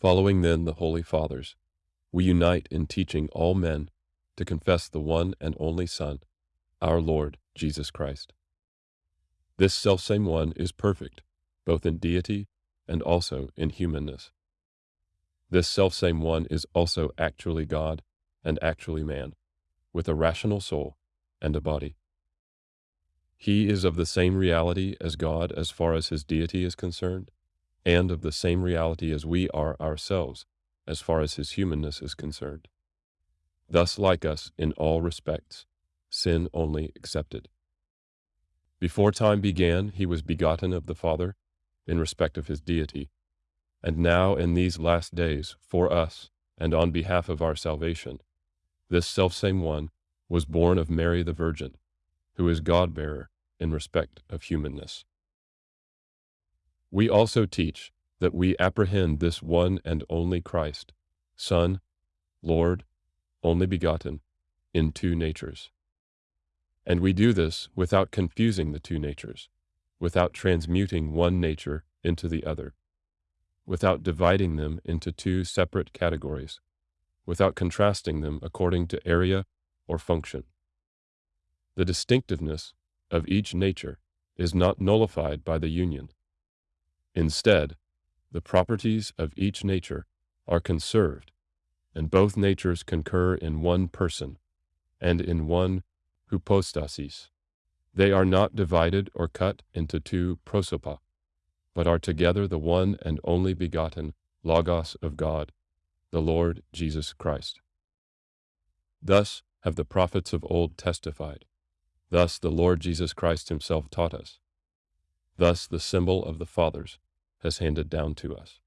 Following then the Holy Fathers, we unite in teaching all men to confess the one and only Son, our Lord Jesus Christ. This selfsame one is perfect, both in deity and also in humanness. This selfsame one is also actually God and actually man, with a rational soul and a body. He is of the same reality as God as far as his deity is concerned, and of the same reality as we are ourselves as far as his humanness is concerned. Thus like us in all respects, sin only excepted. Before time began, he was begotten of the Father in respect of his deity, and now in these last days, for us, and on behalf of our salvation, this selfsame one was born of Mary the Virgin, who is God-bearer in respect of humanness. We also teach that we apprehend this one and only Christ, Son, Lord, only begotten, in two natures. And we do this without confusing the two natures, without transmuting one nature into the other, without dividing them into two separate categories, without contrasting them according to area or function. The distinctiveness of each nature is not nullified by the union. Instead, the properties of each nature are conserved, and both natures concur in one person and in one hypostasis. They are not divided or cut into two prosopa, but are together the one and only begotten Logos of God, the Lord Jesus Christ. Thus have the prophets of old testified. Thus the Lord Jesus Christ himself taught us. Thus the symbol of the fathers has handed down to us.